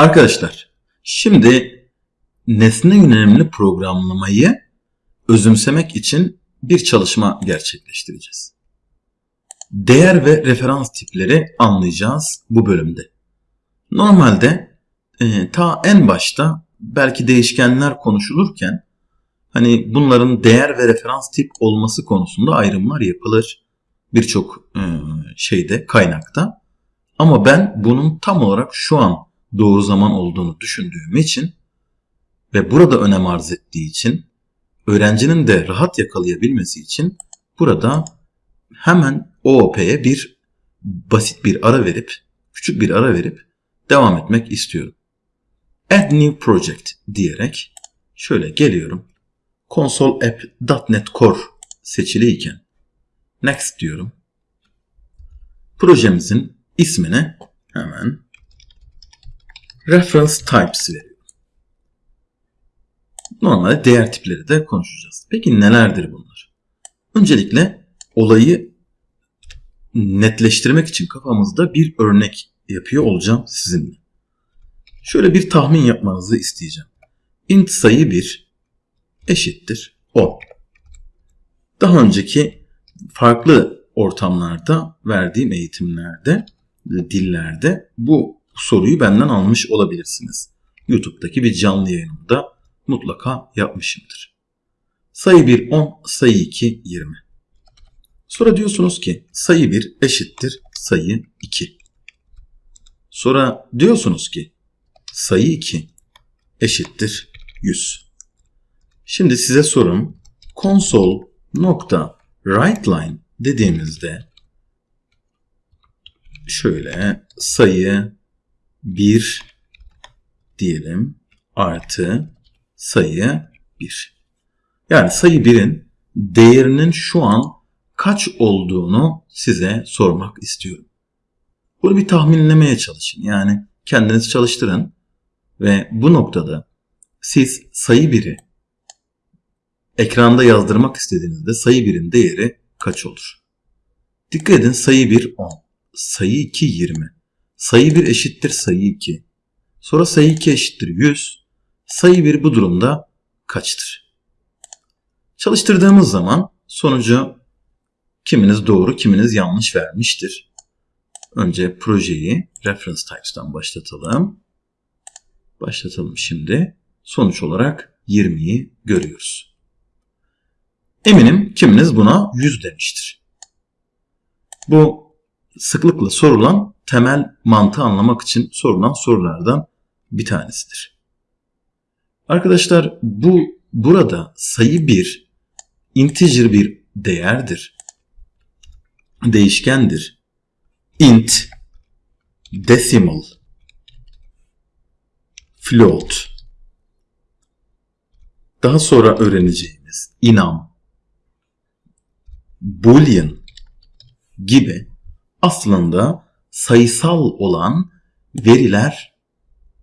Arkadaşlar şimdi nesne yönelimli programlamayı özümsemek için bir çalışma gerçekleştireceğiz. Değer ve referans tipleri anlayacağız bu bölümde. Normalde e, ta en başta belki değişkenler konuşulurken hani bunların değer ve referans tip olması konusunda ayrımlar yapılır birçok e, şeyde kaynakta. Ama ben bunun tam olarak şu an doğru zaman olduğunu düşündüğüm için ve burada önem arz ettiği için öğrencinin de rahat yakalayabilmesi için burada hemen OOP'ye bir basit bir ara verip küçük bir ara verip devam etmek istiyorum. Add New Project diyerek şöyle geliyorum. Console App.NET Core seçiliyken Next diyorum. Projemizin ismine hemen Reference Types veriyorum. Normalde değer tipleri de konuşacağız. Peki nelerdir bunlar? Öncelikle olayı netleştirmek için kafamızda bir örnek yapıyor olacağım sizinle. Şöyle bir tahmin yapmanızı isteyeceğim. int sayı 1 eşittir 10. Daha önceki farklı ortamlarda verdiğim eğitimlerde, dillerde bu soruyu benden almış olabilirsiniz. YouTube'daki bir canlı yayınımda mutlaka yapmışımdır. Sayı 1 10, sayı 2 20. Sonra diyorsunuz ki sayı 1 eşittir sayı 2. Sonra diyorsunuz ki sayı 2 eşittir 100. Şimdi size sorum console nokta writeLine dediğimizde şöyle sayı 1 diyelim artı sayı 1. Yani sayı 1'in değerinin şu an kaç olduğunu size sormak istiyorum. Bunu bir tahminlemeye çalışın. Yani kendiniz çalıştırın ve bu noktada siz sayı 1'i ekranda yazdırmak istediğinizde sayı 1'in değeri kaç olur? Dikkat edin sayı 1 10, sayı 2 20, sayı 1 eşittir sayı 2, sonra sayı 2 eşittir 100, sayı 1 bu durumda kaçtır? Çalıştırdığımız zaman sonucu kiminiz doğru kiminiz yanlış vermiştir. Önce projeyi reference types'tan başlatalım. Başlatalım şimdi. Sonuç olarak 20'yi görüyoruz. Eminim kiminiz buna 100 demiştir. Bu sıklıkla sorulan temel mantığı anlamak için sorulan sorulardan bir tanesidir. Arkadaşlar bu burada sayı bir integer bir değerdir. Değişkendir. int decimal float daha sonra öğreneceğimiz inam boolean gibi aslında sayısal olan veriler,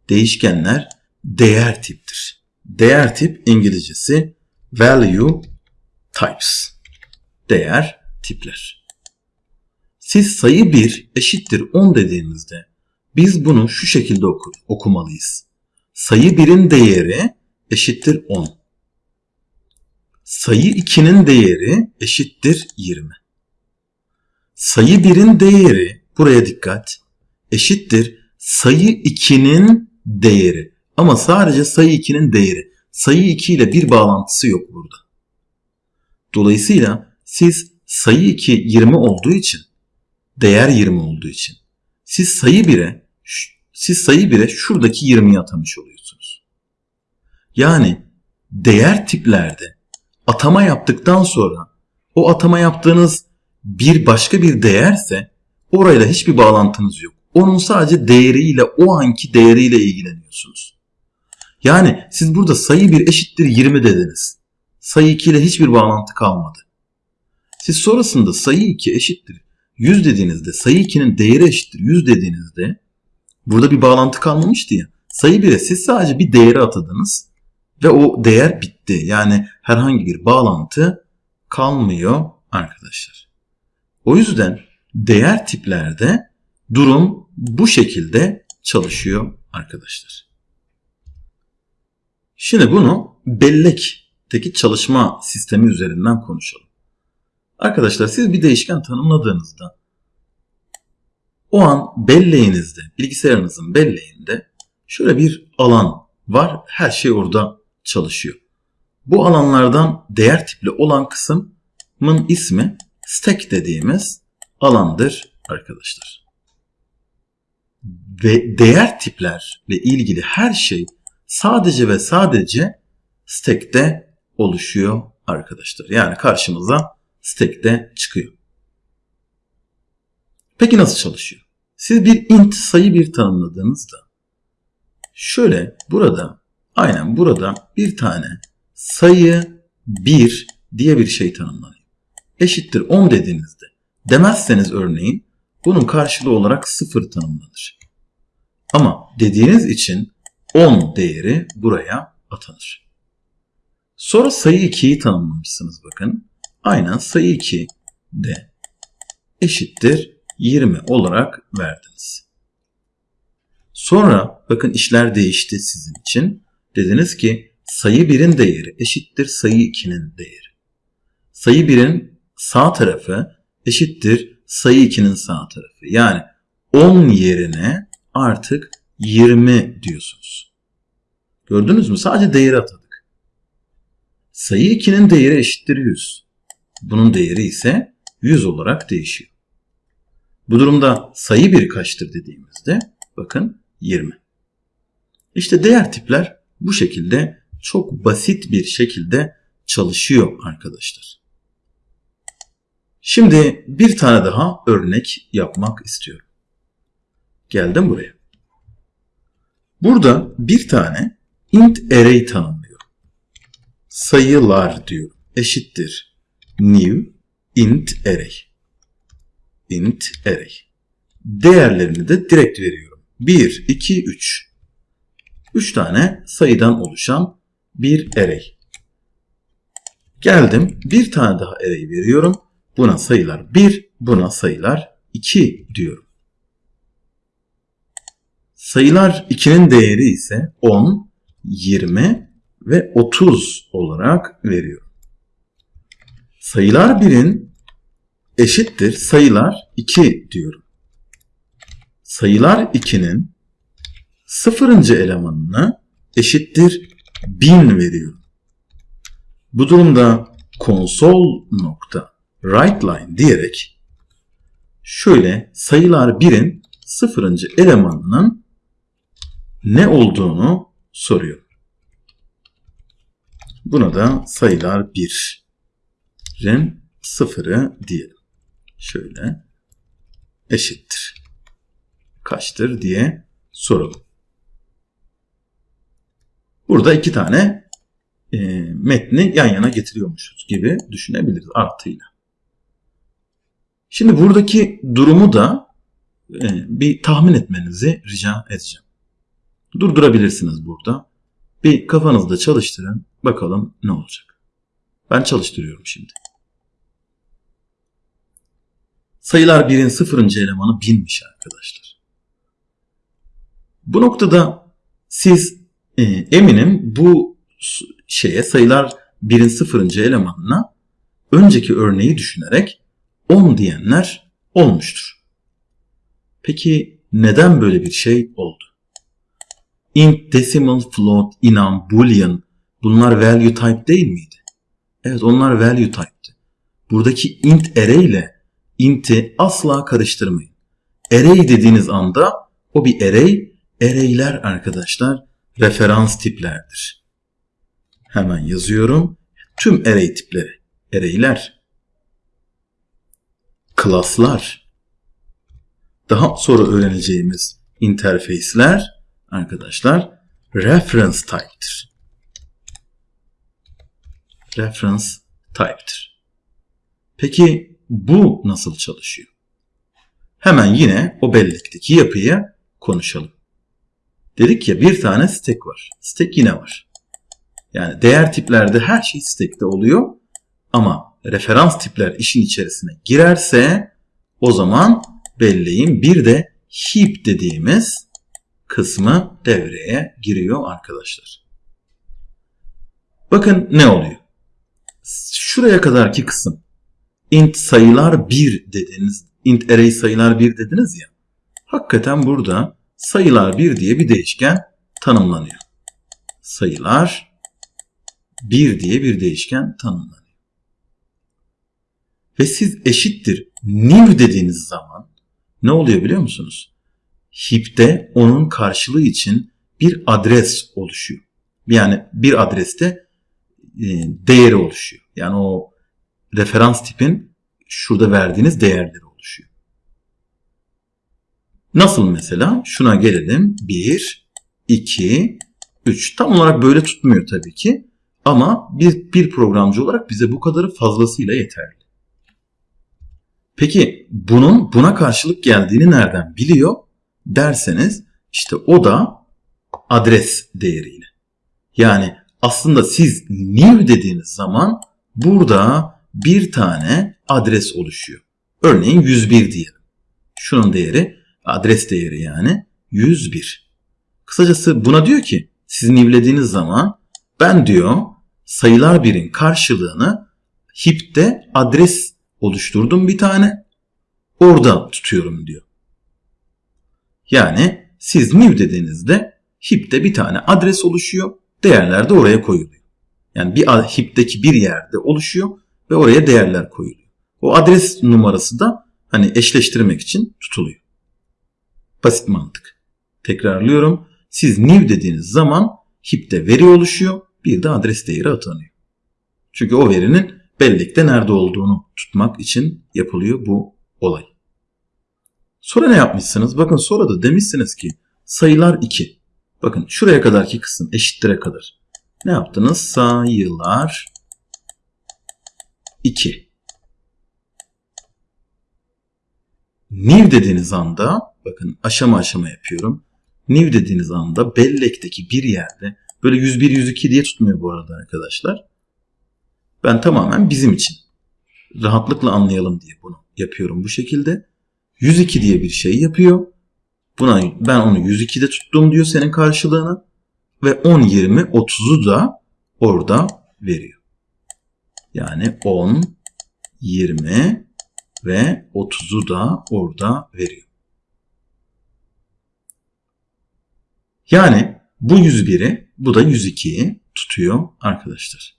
değişkenler değer tiptir. Değer tip İngilizcesi value types. Değer tipler. Siz sayı 1 eşittir 10 dediğinizde biz bunu şu şekilde oku, okumalıyız. Sayı 1'in değeri eşittir 10. Sayı 2'nin değeri eşittir 20. Sayı 1'in değeri, buraya dikkat, eşittir sayı 2'nin değeri. Ama sadece sayı 2'nin değeri. Sayı 2 ile bir bağlantısı yok burada. Dolayısıyla siz sayı 2 20 olduğu için, değer 20 olduğu için, siz sayı 1'e siz sayı 1'e şuradaki 20'yi atamış oluyorsunuz. Yani değer tiplerde atama yaptıktan sonra o atama yaptığınız bir başka bir değerse orayla hiçbir bağlantınız yok. Onun sadece değeriyle o anki değeriyle ilgileniyorsunuz. Yani siz burada sayı 1 eşittir 20 dediniz. Sayı 2 ile hiçbir bağlantı kalmadı. Siz sonrasında sayı 2 eşittir 100 dediğinizde sayı 2'nin değeri eşittir 100 dediğinizde burada bir bağlantı kalmamıştı ya. Sayı 1'e siz sadece bir değeri atadınız ve o değer bitti. Yani herhangi bir bağlantı kalmıyor arkadaşlar. O yüzden değer tiplerde durum bu şekilde çalışıyor arkadaşlar. Şimdi bunu bellekteki çalışma sistemi üzerinden konuşalım. Arkadaşlar siz bir değişken tanımladığınızda o an belleğinizde, bilgisayarınızın belleğinde şöyle bir alan var. Her şey orada çalışıyor. Bu alanlardan değer tipli olan kısmın ismi stack dediğimiz alandır arkadaşlar. Ve değer tiplerle ilgili her şey sadece ve sadece stack'te oluşuyor arkadaşlar. Yani karşımıza stack'te çıkıyor. Peki nasıl çalışıyor? Siz bir int sayı bir tanımladığınızda şöyle burada aynen burada bir tane sayı 1 diye bir şey tanımlanıyor. Eşittir 10 dediğinizde demezseniz örneğin bunun karşılığı olarak 0 tanımlanır. Ama dediğiniz için 10 değeri buraya atanır. Sonra sayı 2'yi tanımlamışsınız bakın. Aynen sayı 2 de eşittir 20 olarak verdiniz. Sonra bakın işler değişti sizin için. Dediniz ki sayı 1'in değeri eşittir sayı 2'nin değeri. Sayı 1'in sağ tarafı eşittir sayı 2'nin sağ tarafı. Yani 10 yerine artık 20 diyorsunuz. Gördünüz mü? Sadece değeri atadık. Sayı 2'nin değeri eşittir 100. Bunun değeri ise 100 olarak değişiyor. Bu durumda sayı 1 kaçtır dediğimizde bakın 20. İşte değer tipler bu şekilde çok basit bir şekilde çalışıyor arkadaşlar. Şimdi bir tane daha örnek yapmak istiyorum. Geldim buraya. Burada bir tane int array tanımlıyorum. Sayılar diyor. Eşittir new int array. int array. Değerlerini de direkt veriyorum. 1, 2, 3. 3 tane sayıdan oluşan bir array. Geldim bir tane daha array veriyorum. Buna sayılar 1, buna sayılar 2 diyorum. Sayılar 2'nin değeri ise 10, 20 ve 30 olarak veriyorum. Sayılar 1'in eşittir sayılar 2 diyorum. Sayılar 2'nin sıfırıncı elemanını eşittir 1000 veriyorum. Bu durumda konsol nokta writeLine diyerek şöyle sayılar 1'in sıfırıncı elemanının ne olduğunu soruyor. Buna da sayılar 1'in sıfırı diyelim. Şöyle eşittir. Kaçtır diye soralım. Burada iki tane e, metni yan yana getiriyormuşuz gibi düşünebiliriz artıyla. Şimdi buradaki durumu da e, bir tahmin etmenizi rica edeceğim. Durdurabilirsiniz burada. Bir kafanızda çalıştırın. Bakalım ne olacak. Ben çalıştırıyorum şimdi. Sayılar 1'in sıfırıncı elemanı 1000'miş arkadaşlar. Bu noktada siz e, eminim bu şeye sayılar 1'in sıfırıncı elemanına önceki örneği düşünerek 10 diyenler olmuştur. Peki neden böyle bir şey oldu? int, decimal, float, enum, boolean bunlar value type değil miydi? Evet onlar value type'ti. Buradaki int array ile int'i asla karıştırmayın. Array dediğiniz anda o bir array, array'ler arkadaşlar referans tiplerdir. Hemen yazıyorum. Tüm array tipleri, array'ler, klaslar, daha sonra öğreneceğimiz interface'ler arkadaşlar reference type'tir. Reference type'tir. Peki bu nasıl çalışıyor? Hemen yine o bellekteki yapıyı konuşalım. Dedik ya bir tane stack var. Stack yine var. Yani değer tiplerde her şey stack'te oluyor. Ama referans tipler işin içerisine girerse o zaman belleğin bir de heap dediğimiz kısmı devreye giriyor arkadaşlar. Bakın ne oluyor? Şuraya kadarki kısım int sayılar 1 dediniz, int array sayılar 1 dediniz ya. Hakikaten burada sayılar 1 diye bir değişken tanımlanıyor. Sayılar 1 diye bir değişken tanımlanıyor. Ve siz eşittir new dediğiniz zaman ne oluyor biliyor musunuz? Heap'te onun karşılığı için bir adres oluşuyor. Yani bir adreste e, değeri oluşuyor. Yani o referans tipin şurada verdiğiniz değerleri oluşuyor. Nasıl mesela? Şuna gelelim. 1, 2, 3. Tam olarak böyle tutmuyor tabii ki. Ama bir, bir programcı olarak bize bu kadarı fazlasıyla yeterli. Peki bunun buna karşılık geldiğini nereden biliyor derseniz işte o da adres değeriyle. Yani aslında siz new dediğiniz zaman burada bir tane adres oluşuyor. Örneğin 101 diyelim. Şunun değeri adres değeri yani 101. Kısacası buna diyor ki siz newlediğiniz zaman ben diyor sayılar birin karşılığını heap'te adres oluşturdum bir tane. Orada tutuyorum diyor. Yani siz new dediğinizde heap'te bir tane adres oluşuyor. Değerler de oraya koyuluyor. Yani bir heap'teki bir yerde oluşuyor ve oraya değerler koyuluyor. O adres numarası da hani eşleştirmek için tutuluyor. Basit mantık. Tekrarlıyorum. Siz new dediğiniz zaman heap'te veri oluşuyor. Bir de adres değeri atanıyor. Çünkü o verinin bellekte nerede olduğunu tutmak için yapılıyor bu olay. Sonra ne yapmışsınız? Bakın sonra da demişsiniz ki sayılar 2. Bakın şuraya kadarki kısım eşittire kadar. Ne yaptınız? Sayılar 2. New dediğiniz anda bakın aşama aşama yapıyorum. New dediğiniz anda bellekteki bir yerde böyle 101 102 diye tutmuyor bu arada arkadaşlar. Ben tamamen bizim için rahatlıkla anlayalım diye bunu yapıyorum bu şekilde. 102 diye bir şey yapıyor. Buna ben onu 102'de tuttum diyor senin karşılığını ve 10 20 30'u da orada veriyor. Yani 10 20 ve 30'u da orada veriyor. Yani bu 101'i bu da 102'yi tutuyor arkadaşlar.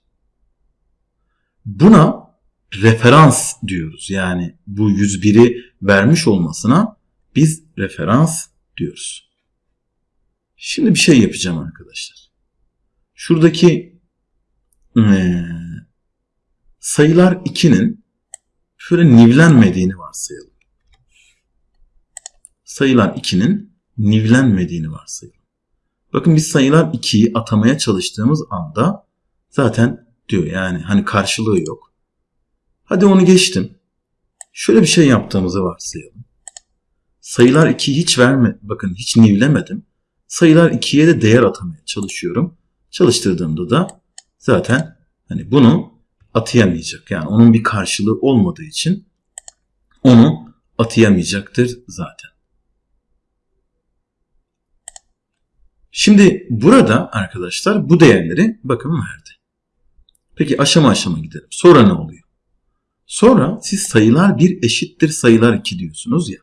Buna referans diyoruz. Yani bu 101'i vermiş olmasına biz referans diyoruz. Şimdi bir şey yapacağım arkadaşlar. Şuradaki ee, sayılar 2'nin şöyle nivlenmediğini varsayalım. Sayılar 2'nin nivlenmediğini varsayalım. Bakın biz sayılar 2'yi atamaya çalıştığımız anda zaten diyor yani hani karşılığı yok. Hadi onu geçtim. Şöyle bir şey yaptığımızı varsayalım. Sayılar 2'yi hiç verme, bakın hiç nivlemedim. Sayılar 2'ye de değer atamaya çalışıyorum. Çalıştırdığımda da zaten hani bunu atayamayacak. Yani onun bir karşılığı olmadığı için onu atayamayacaktır zaten. Şimdi burada arkadaşlar bu değerleri bakın verdi. Peki aşama aşama gidelim. Sonra ne oluyor? Sonra siz sayılar 1 eşittir sayılar 2 diyorsunuz ya.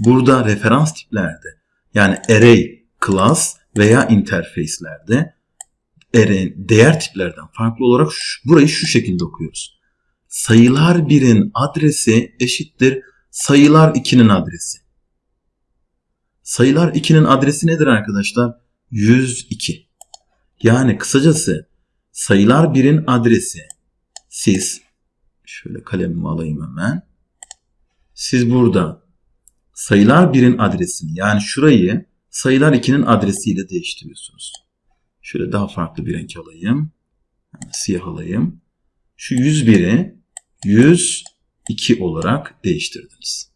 Burada referans tiplerde yani array, class veya interface'lerde değer tiplerden farklı olarak şu, burayı şu şekilde okuyoruz. Sayılar 1'in adresi eşittir sayılar 2'nin adresi. Sayılar 2'nin adresi nedir arkadaşlar? 102. Yani kısacası sayılar 1'in adresi siz şöyle kalemimi alayım hemen. Siz burada sayılar 1'in adresini yani şurayı sayılar 2'nin adresiyle değiştiriyorsunuz. Şöyle daha farklı bir renk alayım. Yani siyah alayım. Şu 101'i 102 olarak değiştirdiniz.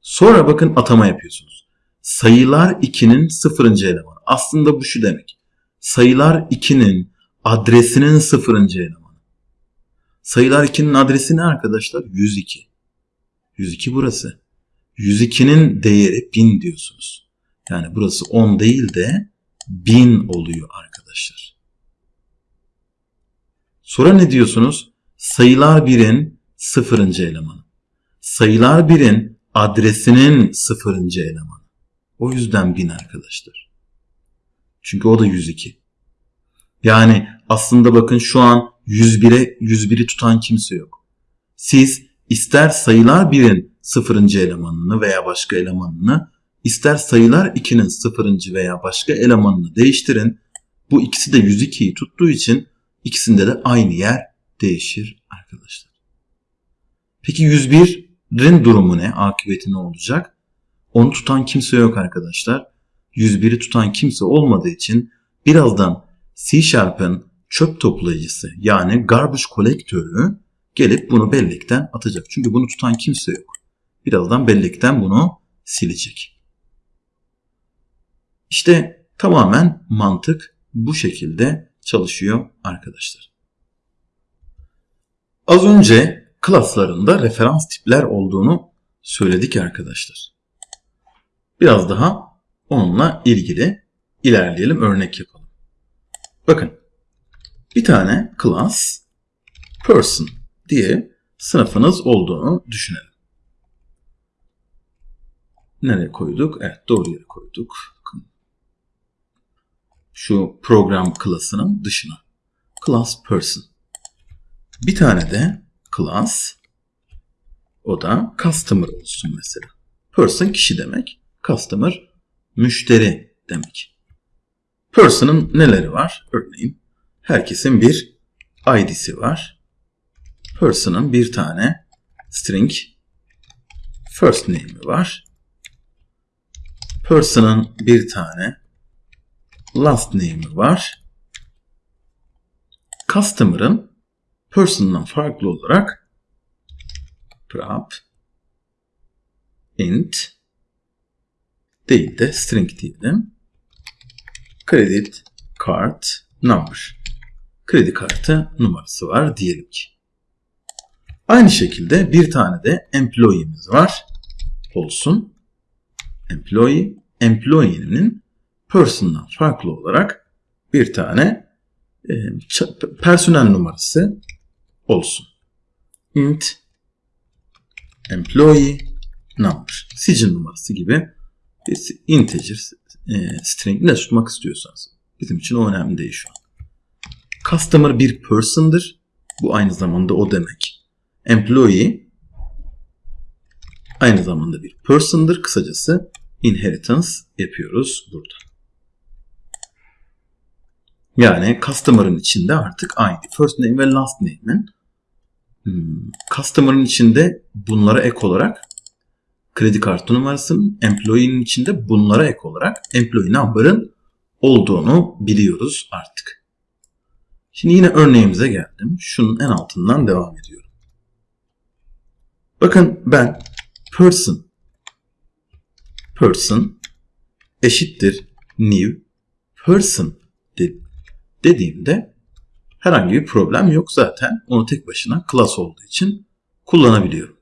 Sonra bakın atama yapıyorsunuz. Sayılar 2'nin sıfırıncı elemanı. Aslında bu şu demek. Sayılar 2'nin adresinin sıfırıncı elemanı. Sayılar 2'nin adresi ne arkadaşlar? 102. 102 burası. 102'nin değeri 1000 diyorsunuz. Yani burası 10 değil de 1000 oluyor arkadaşlar. Sonra ne diyorsunuz? Sayılar birin sıfırıncı elemanı. Sayılar birin adresinin sıfırıncı elemanı. O yüzden 1000 arkadaşlar. Çünkü o da 102. Yani aslında bakın şu an 101'e 101'i tutan kimse yok. Siz ister sayılar 1'in sıfırıncı elemanını veya başka elemanını ister sayılar 2'nin sıfırıncı veya başka elemanını değiştirin. Bu ikisi de 102'yi tuttuğu için ikisinde de aynı yer değişir arkadaşlar. Peki 101'in durumu ne? Akıbeti ne olacak? Onu tutan kimse yok arkadaşlar. 101'i tutan kimse olmadığı için birazdan C Sharp'ın çöp toplayıcısı yani garbage kolektörü gelip bunu bellekten atacak. Çünkü bunu tutan kimse yok. Birazdan bellekten bunu silecek. İşte tamamen mantık bu şekilde çalışıyor arkadaşlar. Az önce klaslarında referans tipler olduğunu söyledik arkadaşlar. Biraz daha onunla ilgili ilerleyelim, örnek yapalım. Bakın, bir tane class person diye sınıfınız olduğunu düşünelim. Nereye koyduk? Evet, doğru yere koyduk. Şu program klasının dışına. Class person. Bir tane de class o da customer olsun mesela. Person kişi demek. Customer müşteri demek. Person'ın neleri var? Örneğin herkesin bir ID'si var. Person'ın bir tane string first name'i var. Person'ın bir tane last name'i var. Customer'ın person'dan farklı olarak prop int değil de string diyelim. Credit card number. Kredi kartı numarası var diyelim ki. Aynı şekilde bir tane de employee'miz var. Olsun. Employee, employee'nin person'dan farklı olarak bir tane e, personel numarası olsun. int employee number. Sicil numarası gibi bir integer e, string ne tutmak istiyorsanız. Bizim için o önemli değil şu an. Customer bir person'dır. Bu aynı zamanda o demek. Employee aynı zamanda bir person'dır. Kısacası inheritance yapıyoruz burada. Yani customer'ın içinde artık aynı. First name ve last name'in hmm, customer'ın içinde bunlara ek olarak kredi kartı numarasının, employee'nin içinde bunlara ek olarak employee number'ın olduğunu biliyoruz artık. Şimdi yine örneğimize geldim. Şunun en altından devam ediyorum. Bakın ben person person eşittir new person dediğimde herhangi bir problem yok zaten. Onu tek başına class olduğu için kullanabiliyorum.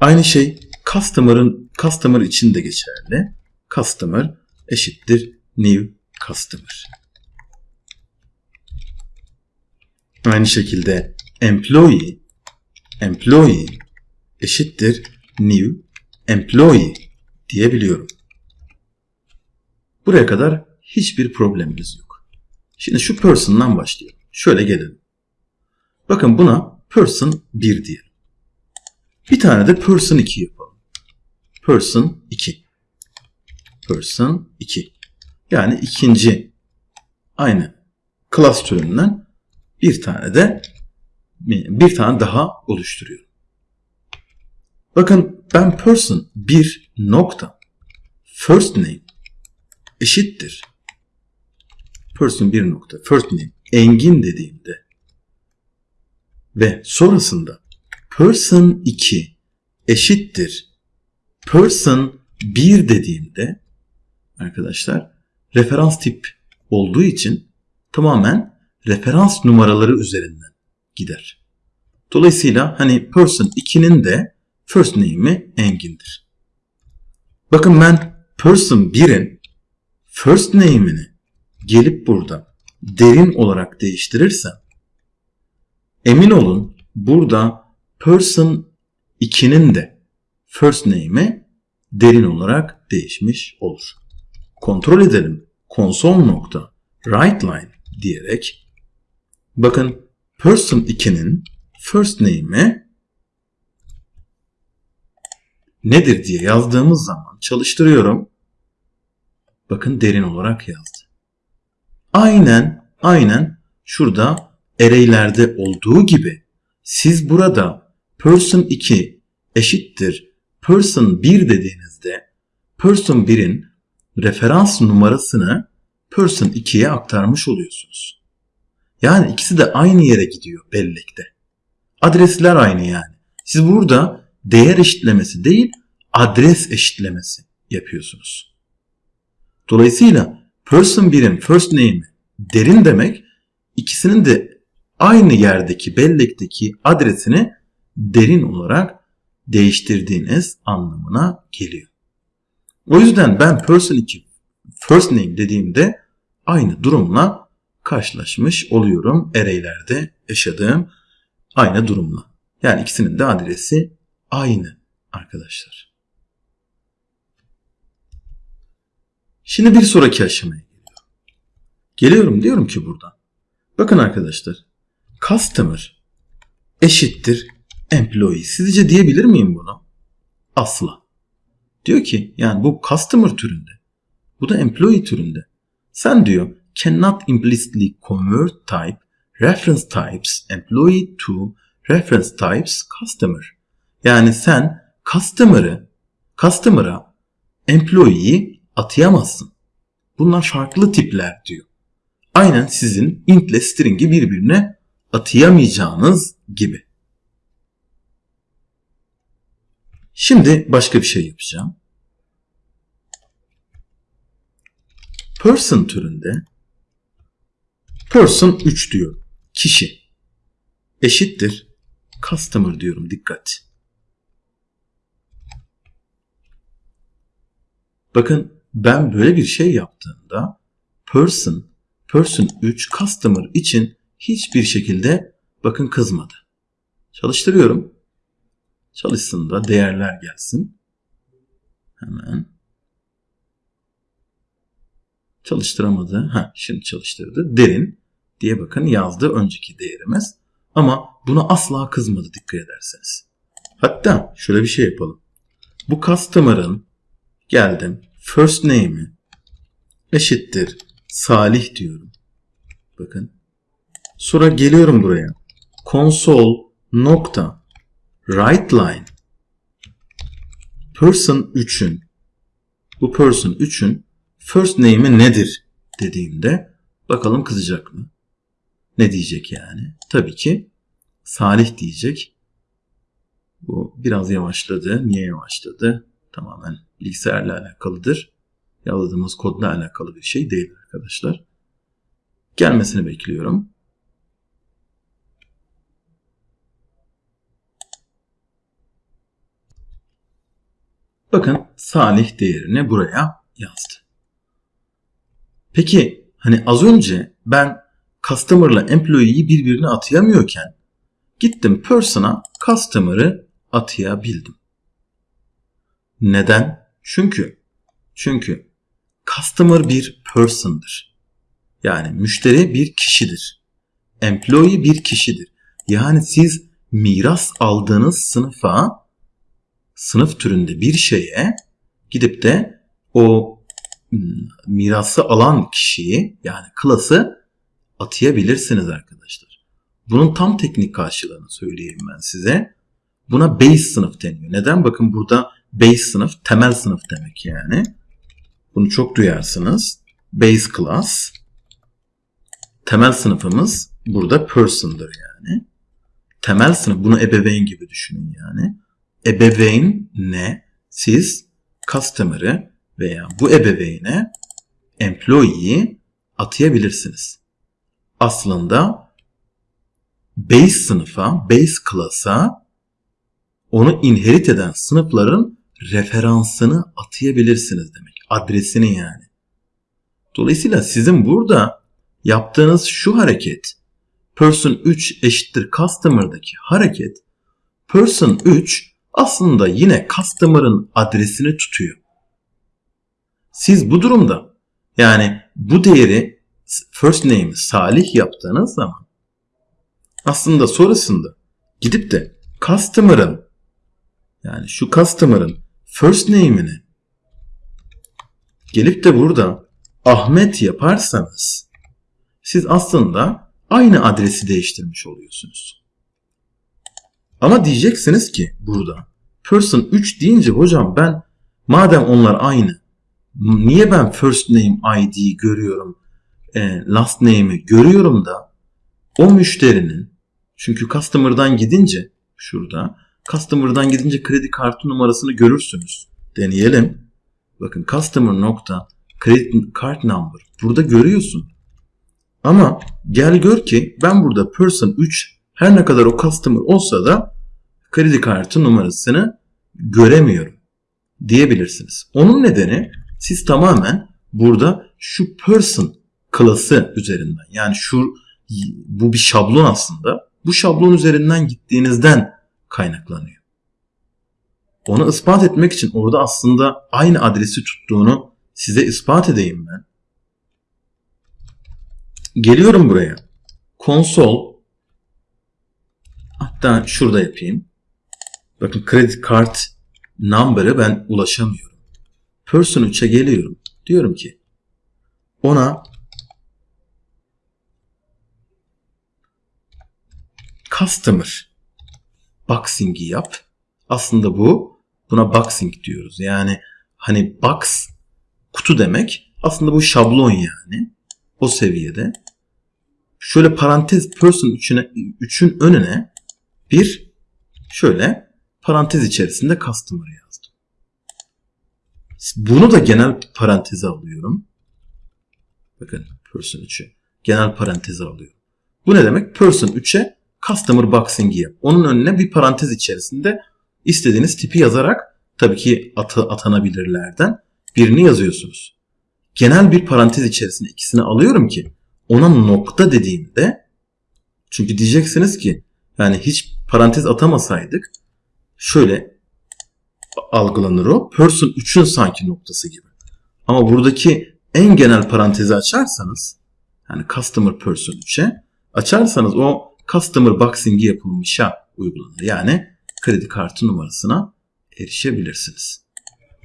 Aynı şey customer'ın customer için de geçerli. Customer eşittir new customer. Aynı şekilde employee employee eşittir new employee diyebiliyorum. Buraya kadar hiçbir problemimiz yok. Şimdi şu person'dan başlayalım. Şöyle gelelim. Bakın buna person 1 diyelim. Bir tane de person 2 yapalım. Person 2. Person 2. Yani ikinci aynı class türünden bir tane de bir tane daha oluşturuyorum. Bakın ben person bir nokta first name eşittir. Person bir nokta first name Engin dediğimde ve sonrasında person 2 eşittir person 1 dediğimde arkadaşlar referans tip olduğu için tamamen referans numaraları üzerinden gider. Dolayısıyla hani person 2'nin de first name'i Engin'dir. Bakın ben person 1'in first name'ini gelip burada derin olarak değiştirirsem emin olun burada person 2'nin de first name'i derin olarak değişmiş olur. Kontrol edelim. Console nokta write diyerek bakın person 2'nin first name'i nedir diye yazdığımız zaman çalıştırıyorum. Bakın derin olarak yazdı. Aynen, aynen şurada array'lerde olduğu gibi siz burada person 2 eşittir person 1 dediğinizde person 1'in referans numarasını person 2'ye aktarmış oluyorsunuz. Yani ikisi de aynı yere gidiyor bellekte. Adresler aynı yani. Siz burada değer eşitlemesi değil adres eşitlemesi yapıyorsunuz. Dolayısıyla person 1'in first name'i derin demek ikisinin de aynı yerdeki bellekteki adresini derin olarak değiştirdiğiniz anlamına geliyor. O yüzden ben person 2 first name dediğimde aynı durumla karşılaşmış oluyorum array'lerde yaşadığım aynı durumla. Yani ikisinin de adresi aynı arkadaşlar. Şimdi bir sonraki aşamaya geliyorum. Geliyorum diyorum ki buradan. Bakın arkadaşlar. Customer eşittir employee. Sizce diyebilir miyim bunu? Asla. Diyor ki yani bu customer türünde. Bu da employee türünde. Sen diyor cannot implicitly convert type reference types employee to reference types customer. Yani sen customer'ı customer'a employee'yi atayamazsın. Bunlar farklı tipler diyor. Aynen sizin int ile string'i birbirine atayamayacağınız gibi. Şimdi başka bir şey yapacağım. Person türünde person 3 diyor. Kişi eşittir customer diyorum dikkat. Bakın ben böyle bir şey yaptığımda person person 3 customer için hiçbir şekilde bakın kızmadı. Çalıştırıyorum. Çalışsın da değerler gelsin. Hemen. Çalıştıramadı. Ha, şimdi çalıştırdı. Derin diye bakın yazdı önceki değerimiz. Ama buna asla kızmadı dikkat ederseniz. Hatta şöyle bir şey yapalım. Bu customer'ın geldim first name'i eşittir Salih diyorum. Bakın. Sonra geliyorum buraya. Console nokta write line person 3'ün bu person 3'ün first name'i nedir dediğimde bakalım kızacak mı? Ne diyecek yani? Tabii ki Salih diyecek. Bu biraz yavaşladı. Niye yavaşladı? Tamamen bilgisayarla alakalıdır. Yazdığımız kodla alakalı bir şey değil arkadaşlar. Gelmesini bekliyorum. Bakın Salih değerini buraya yazdı. Peki hani az önce ben customer ile employee'yi birbirine atayamıyorken gittim person'a customer'ı atayabildim. Neden? Çünkü çünkü customer bir person'dır. Yani müşteri bir kişidir. Employee bir kişidir. Yani siz miras aldığınız sınıfa sınıf türünde bir şeye gidip de o hmm, mirası alan kişiyi yani klası atayabilirsiniz arkadaşlar. Bunun tam teknik karşılığını söyleyeyim ben size. Buna base sınıf deniyor. Neden? Bakın burada base sınıf temel sınıf demek yani. Bunu çok duyarsınız. Base class. Temel sınıfımız burada person'dır yani. Temel sınıf bunu ebeveyn gibi düşünün yani. Ebeveyn ne? Siz customer'ı veya bu ebeveyne employee'yi atayabilirsiniz. Aslında base sınıfa, base class'a onu inherit eden sınıfların referansını atayabilirsiniz demek. Adresini yani. Dolayısıyla sizin burada yaptığınız şu hareket person 3 eşittir customer'daki hareket person 3 aslında yine customer'ın adresini tutuyor. Siz bu durumda yani bu değeri first name'i Salih yaptığınız zaman aslında sonrasında gidip de customer'ın yani şu customer'ın first name'ini gelip de burada Ahmet yaparsanız siz aslında aynı adresi değiştirmiş oluyorsunuz. Ama diyeceksiniz ki burada person 3 deyince hocam ben madem onlar aynı niye ben first name ID görüyorum e, last name'i görüyorum da o müşterinin çünkü customer'dan gidince şurada customer'dan gidince kredi kartı numarasını görürsünüz. Deneyelim. Bakın customer nokta credit card number. Burada görüyorsun. Ama gel gör ki ben burada person 3 her ne kadar o customer olsa da kredi kartı numarasını göremiyorum diyebilirsiniz. Onun nedeni siz tamamen burada şu person klası üzerinden yani şu bu bir şablon aslında. Bu şablon üzerinden gittiğinizden kaynaklanıyor. Onu ispat etmek için orada aslında aynı adresi tuttuğunu size ispat edeyim ben. Geliyorum buraya. Konsol hatta şurada yapayım. Bakın kredi kart number'ı ben ulaşamıyorum. Person 3'e geliyorum. Diyorum ki ona customer boxing'i yap. Aslında bu buna boxing diyoruz. Yani hani box kutu demek. Aslında bu şablon yani. O seviyede. Şöyle parantez person 3'üne 3'ün önüne bir şöyle parantez içerisinde customer yazdım. Bunu da genel paranteze alıyorum. Bakın person 3'ü genel paranteze alıyorum. Bu ne demek? Person 3'e customer boxing'i yap. Onun önüne bir parantez içerisinde istediğiniz tipi yazarak tabii ki atı, atanabilirlerden birini yazıyorsunuz. Genel bir parantez içerisinde ikisini alıyorum ki ona nokta dediğimde çünkü diyeceksiniz ki yani hiç parantez atamasaydık şöyle algılanır o. Person 3'ün sanki noktası gibi. Ama buradaki en genel parantezi açarsanız yani customer person 3'e açarsanız o customer boxing'i yapılmışa uygulanır. Yani kredi kartı numarasına erişebilirsiniz.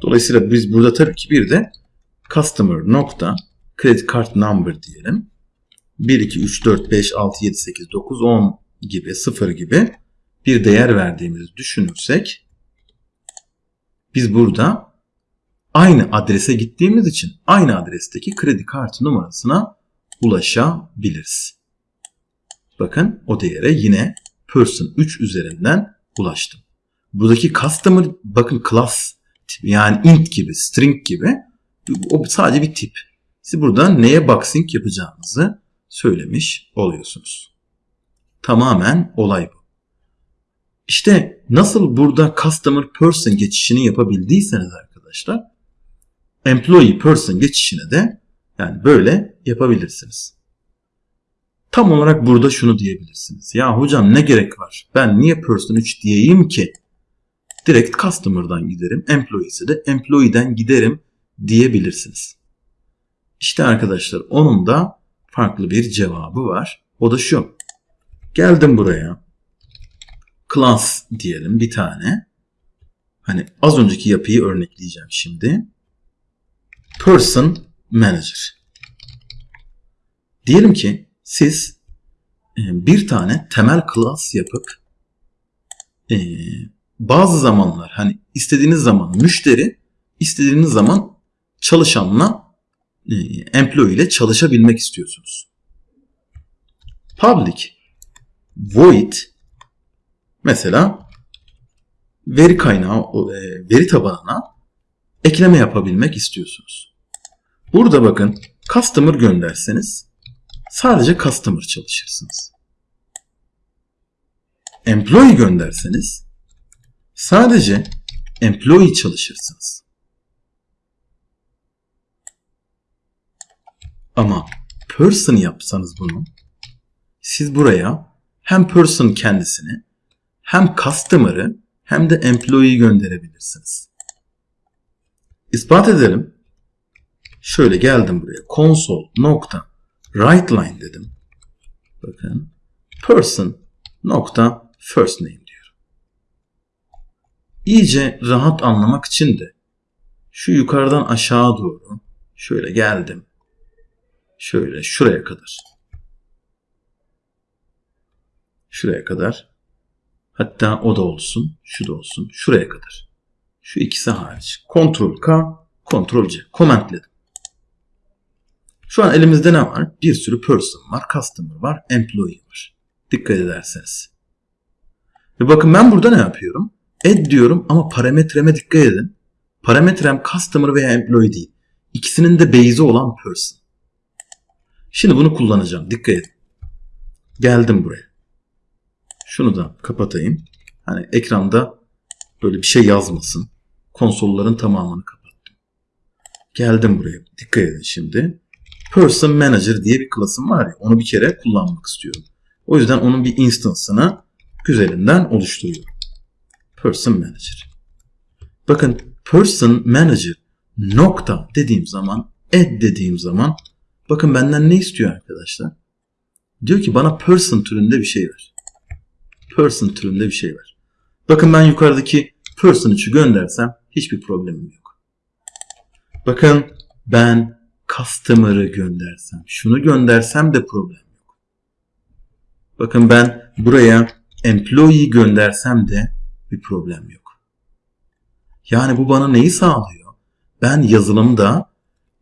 Dolayısıyla biz burada tabii ki bir de customer nokta credit card number diyelim. 1, 2, 3, 4, 5, 6, 7, 8, 9, 10 gibi 0 gibi bir değer verdiğimizi düşünürsek biz burada aynı adrese gittiğimiz için aynı adresteki kredi kartı numarasına ulaşabiliriz. Bakın o değere yine person 3 üzerinden ulaştım. Buradaki customer bakın class yani int gibi, string gibi o sadece bir tip. Siz burada neye boxing yapacağınızı söylemiş oluyorsunuz. Tamamen olay bu. İşte nasıl burada customer person geçişini yapabildiyseniz arkadaşlar employee person geçişine de yani böyle yapabilirsiniz. Tam olarak burada şunu diyebilirsiniz. Ya hocam ne gerek var? Ben niye person 3 diyeyim ki? Direkt customer'dan giderim. Employee'si de employee'den giderim diyebilirsiniz. İşte arkadaşlar onun da farklı bir cevabı var. O da şu. Geldim buraya. Class diyelim bir tane. Hani az önceki yapıyı örnekleyeceğim şimdi. Person Manager. Diyelim ki siz e, bir tane temel class yapıp e, bazı zamanlar hani istediğiniz zaman müşteri istediğiniz zaman çalışanla e, employee ile çalışabilmek istiyorsunuz. Public void mesela veri kaynağı veri tabanına ekleme yapabilmek istiyorsunuz. Burada bakın customer gönderseniz sadece customer çalışırsınız. Employee gönderseniz sadece employee çalışırsınız. Ama person yapsanız bunu siz buraya hem person kendisini hem customer'ı hem de employee'yi gönderebilirsiniz. İspat edelim. Şöyle geldim buraya. Console nokta write line dedim. Bakın person nokta first name diyorum. İyice rahat anlamak için de şu yukarıdan aşağı doğru şöyle geldim. Şöyle şuraya kadar. Şuraya kadar. Hatta o da olsun, şu da olsun, şuraya kadar. Şu ikisi hariç. Ctrl K, Ctrl C. Komentledim. Şu an elimizde ne var? Bir sürü person var, customer var, employee var. Dikkat ederseniz. Ve bakın ben burada ne yapıyorum? Add diyorum ama parametreme dikkat edin. Parametrem customer veya employee değil. İkisinin de base'i olan person. Şimdi bunu kullanacağım. Dikkat edin. Geldim buraya. Şunu da kapatayım. Hani ekranda böyle bir şey yazmasın. Konsolların tamamını kapattım. Geldim buraya. Dikkat edin şimdi. Person Manager diye bir klasım var ya. Onu bir kere kullanmak istiyorum. O yüzden onun bir instance'ını güzelinden oluşturuyorum. Person Manager. Bakın Person Manager nokta dediğim zaman add dediğim zaman bakın benden ne istiyor arkadaşlar? Diyor ki bana person türünde bir şey ver. Person türünde bir şey ver. Bakın ben yukarıdaki person 3'ü göndersem hiçbir problemim yok. Bakın ben customer'ı göndersem, şunu göndersem de problem yok. Bakın ben buraya employee göndersem de bir problem yok. Yani bu bana neyi sağlıyor? Ben yazılımda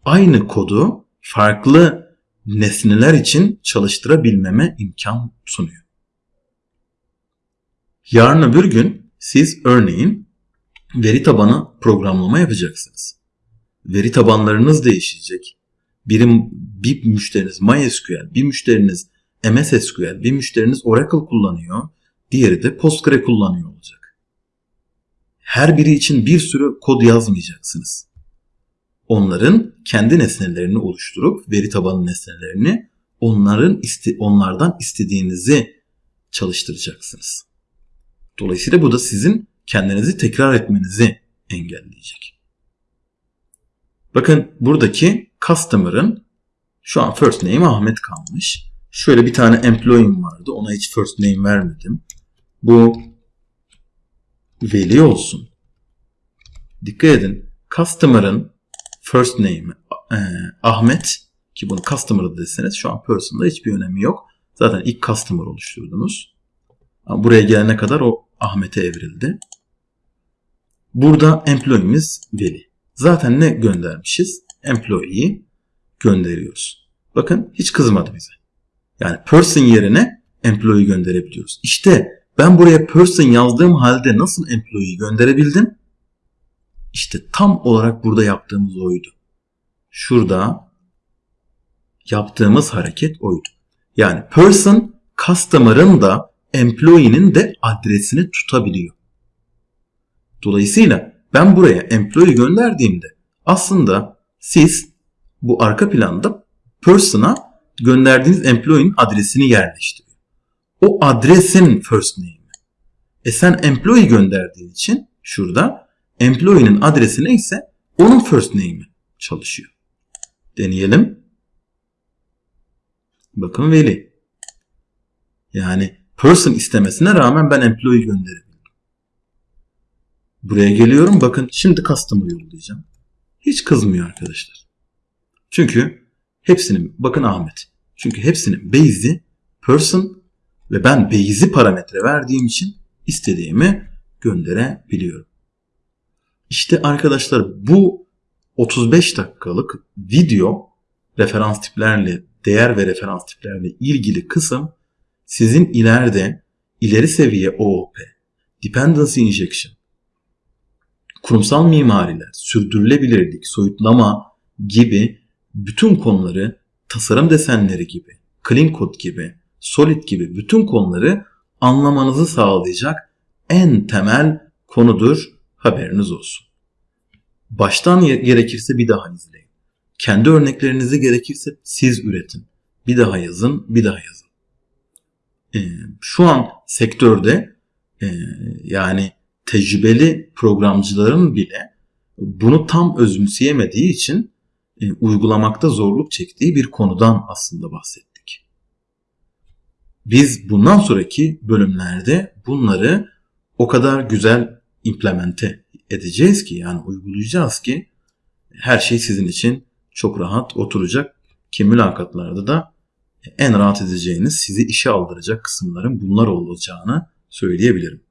aynı kodu farklı nesneler için çalıştırabilmeme imkan sunuyor. Yarın öbür gün siz örneğin veri tabanı programlama yapacaksınız. Veri tabanlarınız değişecek. Birim, bir müşteriniz MySQL, bir müşteriniz MS SQL, bir müşteriniz Oracle kullanıyor, diğeri de Postgre kullanıyor olacak. Her biri için bir sürü kod yazmayacaksınız. Onların kendi nesnelerini oluşturup veri tabanı nesnelerini onların onlardan istediğinizi çalıştıracaksınız. Dolayısıyla bu da sizin kendinizi tekrar etmenizi engelleyecek. Bakın buradaki customer'ın şu an first name Ahmet kalmış. Şöyle bir tane employee'm vardı. Ona hiç first name vermedim. Bu Veli olsun. Dikkat edin. Customer'ın first name'i e, Ahmet ki bunu customer deseniz şu an person'da hiçbir önemi yok. Zaten ilk customer oluşturdunuz. Ama buraya gelene kadar o Ahmet'e evrildi. Burada employee'miz Veli. Zaten ne göndermişiz? Employee'yi gönderiyoruz. Bakın hiç kızmadı bize. Yani person yerine employee gönderebiliyoruz. İşte ben buraya person yazdığım halde nasıl employee gönderebildim? İşte tam olarak burada yaptığımız oydu. Şurada yaptığımız hareket oydu. Yani person customer'ın da employee'nin de adresini tutabiliyor. Dolayısıyla ben buraya employee gönderdiğimde aslında siz bu arka planda person'a gönderdiğiniz employee'nin adresini yerleştiriyor. O adresin first name'i. E sen employee gönderdiğin için şurada employee'nin adresi neyse onun first name'i çalışıyor. Deneyelim. Bakın veli. Yani person istemesine rağmen ben employee gönderebilirim. Buraya geliyorum. Bakın şimdi customer yollayacağım. Hiç kızmıyor arkadaşlar. Çünkü hepsinin bakın Ahmet. Çünkü hepsinin base'i person ve ben base'i parametre verdiğim için istediğimi gönderebiliyorum. İşte arkadaşlar bu 35 dakikalık video referans tiplerle, değer ve referans tiplerle ilgili kısım sizin ileride ileri seviye OOP, Dependency Injection, kurumsal mimariler, sürdürülebilirlik, soyutlama gibi bütün konuları, tasarım desenleri gibi, clean code gibi, solid gibi bütün konuları anlamanızı sağlayacak en temel konudur. Haberiniz olsun. Baştan gerekirse bir daha izleyin. Kendi örneklerinizi gerekirse siz üretin. Bir daha yazın, bir daha yazın. Ee, şu an sektörde e, yani tecrübeli programcıların bile bunu tam özümseyemediği için e, uygulamakta zorluk çektiği bir konudan aslında bahsettik. Biz bundan sonraki bölümlerde bunları o kadar güzel implemente edeceğiz ki yani uygulayacağız ki her şey sizin için çok rahat oturacak ki mülakatlarda da en rahat edeceğiniz sizi işe aldıracak kısımların bunlar olacağını söyleyebilirim.